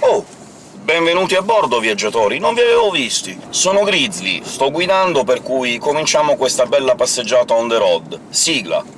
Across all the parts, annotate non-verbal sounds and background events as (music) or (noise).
Oh! Benvenuti a bordo, viaggiatori! Non vi avevo visti! Sono Grizzly, sto guidando, per cui cominciamo questa bella passeggiata on the road. Sigla!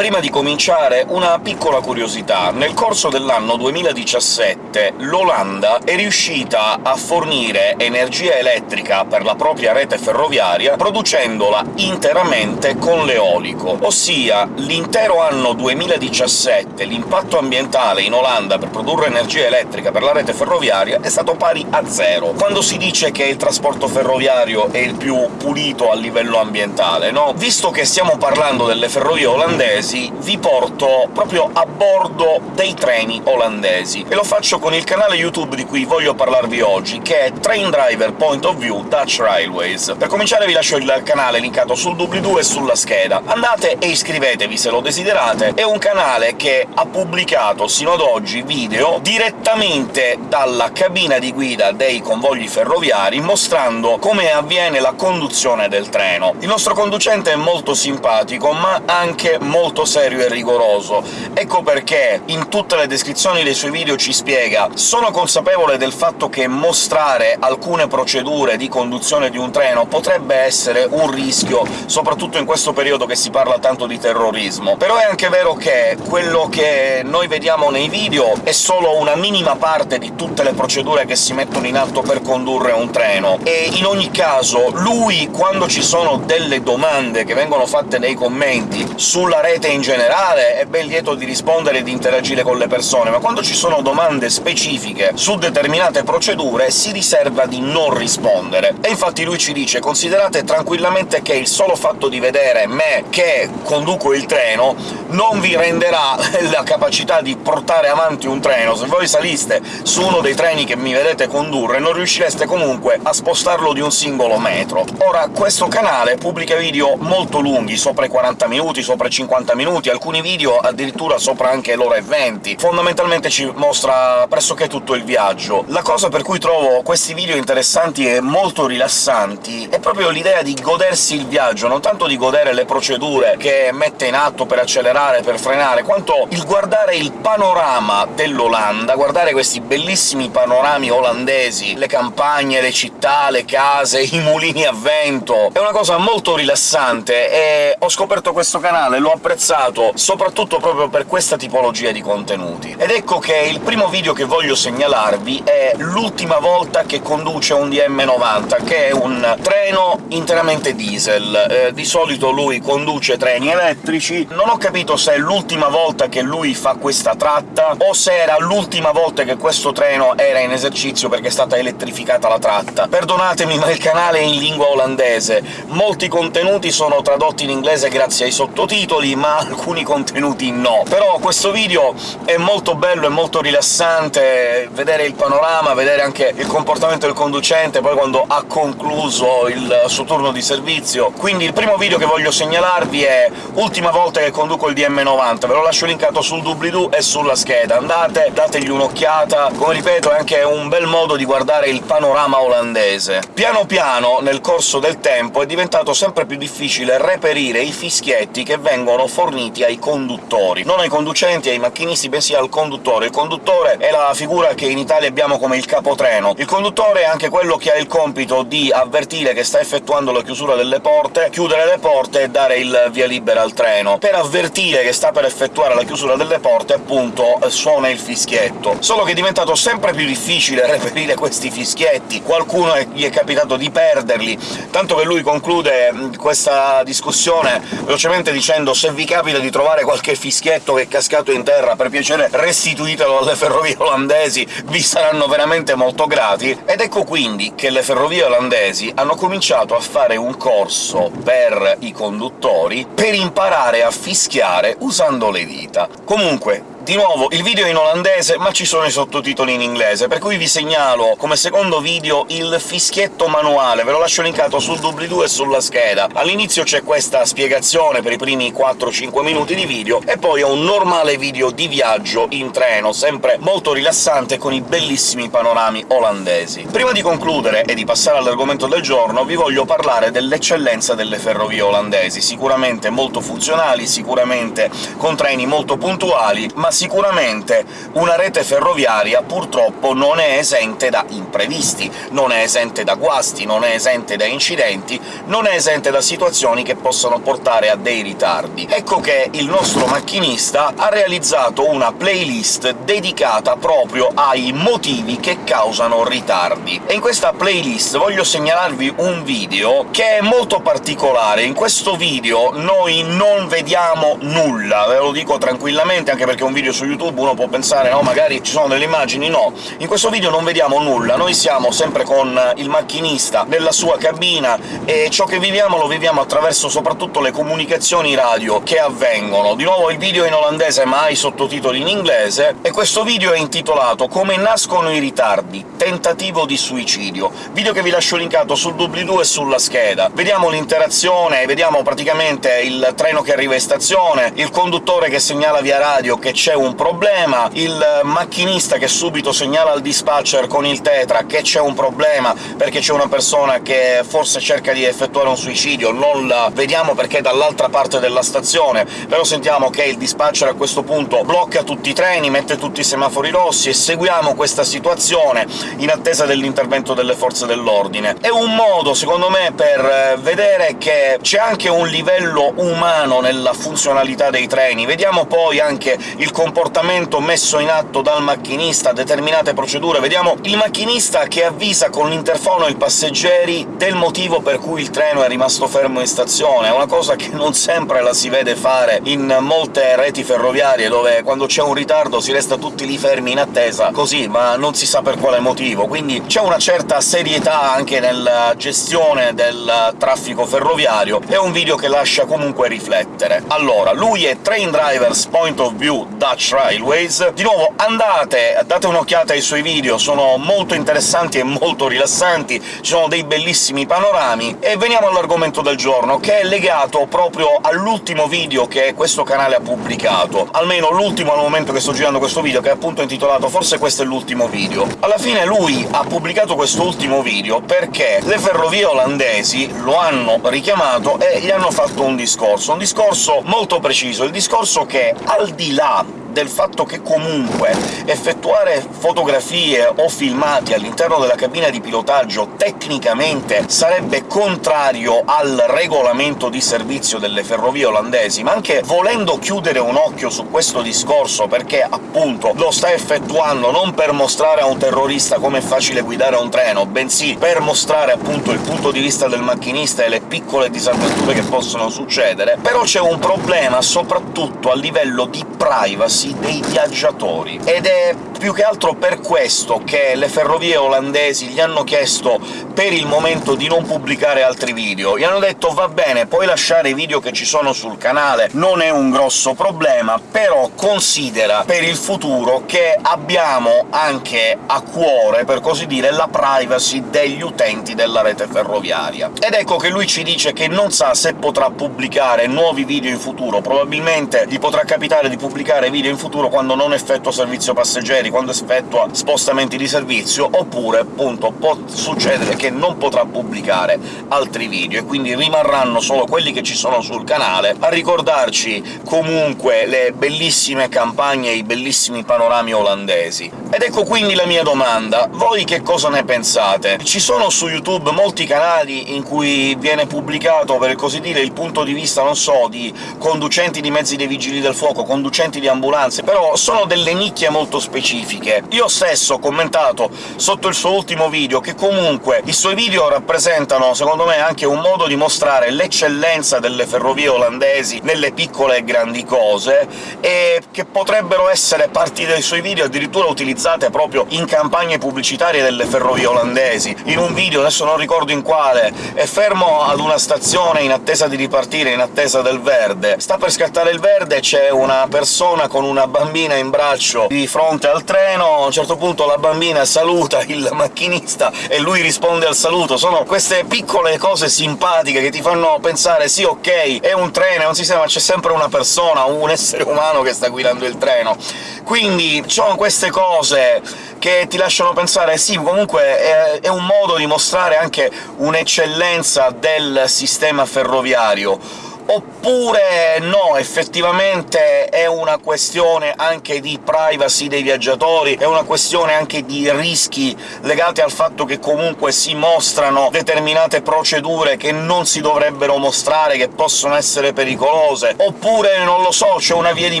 Prima di cominciare, una piccola curiosità. Nel corso dell'anno 2017 l'Olanda è riuscita a fornire energia elettrica per la propria rete ferroviaria producendola interamente con l'eolico, ossia l'intero anno 2017 l'impatto ambientale in Olanda per produrre energia elettrica per la rete ferroviaria è stato pari a zero. Quando si dice che il trasporto ferroviario è il più pulito a livello ambientale, no? Visto che stiamo parlando delle ferrovie olandesi, vi porto proprio a bordo dei treni olandesi, e lo faccio con il canale YouTube di cui voglio parlarvi oggi, che è Train Driver Point of View Dutch Railways. Per cominciare vi lascio il canale linkato sul doobly-doo e sulla scheda. Andate e iscrivetevi se lo desiderate, è un canale che ha pubblicato sino ad oggi video direttamente dalla cabina di guida dei convogli ferroviari, mostrando come avviene la conduzione del treno. Il nostro conducente è molto simpatico, ma anche molto molto serio e rigoroso. Ecco perché in tutte le descrizioni dei suoi video ci spiega «Sono consapevole del fatto che mostrare alcune procedure di conduzione di un treno potrebbe essere un rischio, soprattutto in questo periodo che si parla tanto di terrorismo. Però è anche vero che quello che noi vediamo nei video è solo una minima parte di tutte le procedure che si mettono in atto per condurre un treno, e in ogni caso lui, quando ci sono delle domande che vengono fatte nei commenti sulla rete in generale è ben lieto di rispondere e di interagire con le persone, ma quando ci sono domande specifiche su determinate procedure si riserva di non rispondere. E infatti lui ci dice «Considerate tranquillamente che il solo fatto di vedere me che conduco il treno non vi renderà (laughs) la capacità di portare avanti un treno. Se voi saliste su uno dei treni che mi vedete condurre, non riuscireste comunque a spostarlo di un singolo metro». Ora, questo canale pubblica video molto lunghi, sopra i 40 minuti, sopra i 50 minuti, minuti, alcuni video addirittura sopra anche l'ora e 20. Fondamentalmente ci mostra pressoché tutto il viaggio. La cosa per cui trovo questi video interessanti e molto rilassanti è proprio l'idea di godersi il viaggio, non tanto di godere le procedure che mette in atto per accelerare, per frenare, quanto il guardare il panorama dell'Olanda, guardare questi bellissimi panorami olandesi, le campagne, le città, le case, i mulini a vento... È una cosa molto rilassante, e ho scoperto questo canale, l'ho apprezzato apprezzato soprattutto proprio per questa tipologia di contenuti. Ed ecco che il primo video che voglio segnalarvi è l'ultima volta che conduce un DM90, che è un treno interamente diesel. Eh, di solito lui conduce treni elettrici, non ho capito se è l'ultima volta che lui fa questa tratta, o se era l'ultima volta che questo treno era in esercizio perché è stata elettrificata la tratta. Perdonatemi, ma il canale è in lingua olandese, molti contenuti sono tradotti in inglese grazie ai sottotitoli, ma alcuni contenuti no. Però questo video è molto bello, è molto rilassante, vedere il panorama, vedere anche il comportamento del conducente, poi quando ha concluso il suo turno di servizio. Quindi il primo video che voglio segnalarvi è ultima volta che conduco il DM90, ve lo lascio linkato sul doobly-doo e sulla scheda. Andate, dategli un'occhiata, come ripeto è anche un bel modo di guardare il panorama olandese. Piano piano, nel corso del tempo, è diventato sempre più difficile reperire i fischietti che vengono forniti forniti ai conduttori, non ai conducenti ai macchinisti, bensì al conduttore. Il conduttore è la figura che in Italia abbiamo come il capotreno. Il conduttore è anche quello che ha il compito di avvertire che sta effettuando la chiusura delle porte, chiudere le porte e dare il via libera al treno. Per avvertire che sta per effettuare la chiusura delle porte, appunto, suona il fischietto. Solo che è diventato sempre più difficile (laughs) reperire questi fischietti, qualcuno gli è capitato di perderli, tanto che lui conclude questa discussione velocemente dicendo «se vi capita di trovare qualche fischietto che è cascato in terra, per piacere restituitelo alle ferrovie olandesi, vi saranno veramente molto grati. Ed ecco quindi che le ferrovie olandesi hanno cominciato a fare un corso per i conduttori per imparare a fischiare usando le dita. Comunque, Di nuovo, il video è in olandese, ma ci sono i sottotitoli in inglese, per cui vi segnalo come secondo video il fischietto manuale, ve lo lascio linkato sul doobly-doo e sulla scheda. All'inizio c'è questa spiegazione per i primi 4-5 minuti di video, e poi è un normale video di viaggio in treno, sempre molto rilassante, con i bellissimi panorami olandesi. Prima di concludere e di passare all'argomento del giorno, vi voglio parlare dell'eccellenza delle ferrovie olandesi, sicuramente molto funzionali, sicuramente con treni molto puntuali, ma sicuramente una rete ferroviaria purtroppo non è esente da imprevisti, non è esente da guasti, non è esente da incidenti, non è esente da situazioni che possono portare a dei ritardi. Ecco che il nostro macchinista ha realizzato una playlist dedicata proprio ai motivi che causano ritardi. E in questa playlist voglio segnalarvi un video che è molto particolare. In questo video noi non vediamo nulla, ve lo dico tranquillamente, anche perché è un video su YouTube uno può pensare «no, magari ci sono delle immagini», no. In questo video non vediamo nulla, noi siamo sempre con il macchinista nella sua cabina, e ciò che viviamo lo viviamo attraverso soprattutto le comunicazioni radio che avvengono. Di nuovo il video in olandese, ma i sottotitoli in inglese, e questo video è intitolato «Come nascono i ritardi. Tentativo di suicidio», video che vi lascio linkato sul doobly-doo e sulla scheda. Vediamo l'interazione, vediamo praticamente il treno che arriva in stazione, il conduttore che segnala via radio che c'è un problema, il macchinista che subito segnala al dispatcher con il tetra che c'è un problema perché c'è una persona che forse cerca di effettuare un suicidio, non la vediamo perché è dall'altra parte della stazione, però sentiamo che il dispatcher a questo punto blocca tutti i treni, mette tutti i semafori rossi, e seguiamo questa situazione in attesa dell'intervento delle forze dell'ordine. È un modo, secondo me, per vedere che c'è anche un livello umano nella funzionalità dei treni. Vediamo poi anche il comportamento messo in atto dal macchinista, determinate procedure. Vediamo il macchinista che avvisa con l'interfono i passeggeri del motivo per cui il treno è rimasto fermo in stazione. È una cosa che non sempre la si vede fare in molte reti ferroviarie, dove quando c'è un ritardo si resta tutti lì fermi in attesa, così, ma non si sa per quale motivo. Quindi c'è una certa serietà anche nella gestione del traffico ferroviario, è un video che lascia comunque riflettere. Allora, lui è Train Drivers Point of View Dutch Railways. Di nuovo, andate, date un'occhiata ai suoi video, sono molto interessanti e molto rilassanti, ci sono dei bellissimi panorami, e veniamo all'argomento del giorno, che è legato proprio all'ultimo video che questo canale ha pubblicato, almeno l'ultimo al momento che sto girando questo video, che è appunto intitolato «Forse questo è l'ultimo video». Alla fine lui ha pubblicato questo ultimo video perché le ferrovie olandesi lo hanno richiamato e gli hanno fatto un discorso, un discorso molto preciso, il discorso che, al di là del fatto che comunque effettuare fotografie o filmati all'interno della cabina di pilotaggio tecnicamente sarebbe contrario al regolamento di servizio delle ferrovie olandesi, ma anche volendo chiudere un occhio su questo discorso, perché appunto lo sta effettuando non per mostrare a un terrorista come è facile guidare un treno, bensì per mostrare appunto il punto di vista del macchinista e le piccole disavventure che possono succedere, però c'è un problema soprattutto a livello di privacy interessi dei viaggiatori, ed è più che altro per questo che le ferrovie olandesi gli hanno chiesto per il momento di non pubblicare altri video. Gli hanno detto «va bene, puoi lasciare i video che ci sono sul canale, non è un grosso problema, però considera per il futuro che abbiamo anche a cuore, per così dire, la privacy degli utenti della rete ferroviaria». Ed ecco che lui ci dice che non sa se potrà pubblicare nuovi video in futuro, probabilmente gli potrà capitare di pubblicare video in futuro quando non effettua servizio passeggeri, quando effettua spostamenti di servizio, oppure, appunto, può succedere che non potrà pubblicare altri video, e quindi rimarranno solo quelli che ci sono sul canale, a ricordarci comunque le bellissime campagne e i bellissimi panorami olandesi. Ed ecco quindi la mia domanda. Voi che cosa ne pensate? Ci sono su YouTube molti canali in cui viene pubblicato, per così dire, il punto di vista, non so, di conducenti di mezzi dei vigili del fuoco, conducenti di ambulanze, però sono delle nicchie molto specifiche. Io stesso ho commentato sotto il suo ultimo video che comunque i suoi video rappresentano, secondo me, anche un modo di mostrare l'eccellenza delle ferrovie olandesi nelle piccole e grandi cose, e che potrebbero essere parti dei suoi video addirittura utilizzate proprio in campagne pubblicitarie delle ferrovie olandesi. In un video, adesso non ricordo in quale, è fermo ad una stazione in attesa di ripartire, in attesa del verde. Sta per scattare il verde, c'è una persona con una bambina in braccio di fronte al treno, a un certo punto la bambina saluta il macchinista e lui risponde al saluto. Sono queste piccole cose simpatiche che ti fanno pensare «sì, ok, è un treno, è un sistema, ma c'è sempre una persona, un essere umano che sta guidando il treno». Quindi sono queste cose che ti lasciano pensare «sì, comunque è, è un modo di mostrare anche un'eccellenza del sistema ferroviario» oppure no, effettivamente è una questione anche di privacy dei viaggiatori, è una questione anche di rischi legati al fatto che comunque si mostrano determinate procedure che non si dovrebbero mostrare, che possono essere pericolose, oppure, non lo so, c'è una via di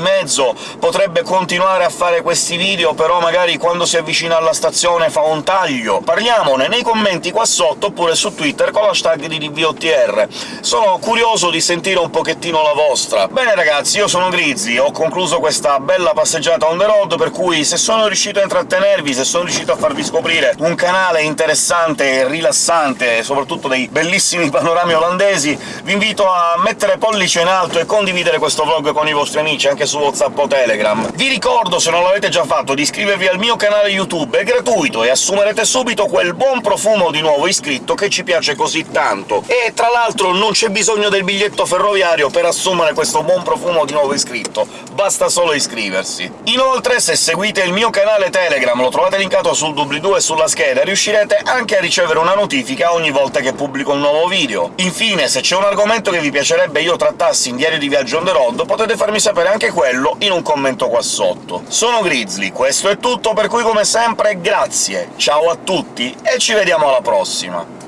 mezzo, potrebbe continuare a fare questi video, però magari quando si avvicina alla stazione fa un taglio. Parliamone nei commenti qua sotto, oppure su Twitter con l'hashtag di DVOTR. Sono curioso di sentire sentire un pochettino la vostra. Bene ragazzi, io sono Grizzly, ho concluso questa bella passeggiata on the road, per cui se sono riuscito a intrattenervi, se sono riuscito a farvi scoprire un canale interessante e rilassante, soprattutto dei bellissimi panorami olandesi, vi invito a mettere pollice in alto e condividere questo vlog con i vostri amici, anche su WhatsApp o Telegram. Vi ricordo, se non l'avete già fatto, di iscrivervi al mio canale YouTube, è gratuito, e assumerete subito quel buon profumo di nuovo iscritto che ci piace così tanto. E tra l'altro non c'è bisogno del biglietto ferroviario ferroviario per assumere questo buon profumo di nuovo iscritto, basta solo iscriversi. Inoltre, se seguite il mio canale Telegram, lo trovate linkato sul doobly-doo e sulla scheda, riuscirete anche a ricevere una notifica ogni volta che pubblico un nuovo video. Infine, se c'è un argomento che vi piacerebbe io trattassi in Diario di Viaggio on the road, potete farmi sapere anche quello in un commento qua sotto. Sono Grizzly, questo è tutto, per cui come sempre grazie, ciao a tutti e ci vediamo alla prossima!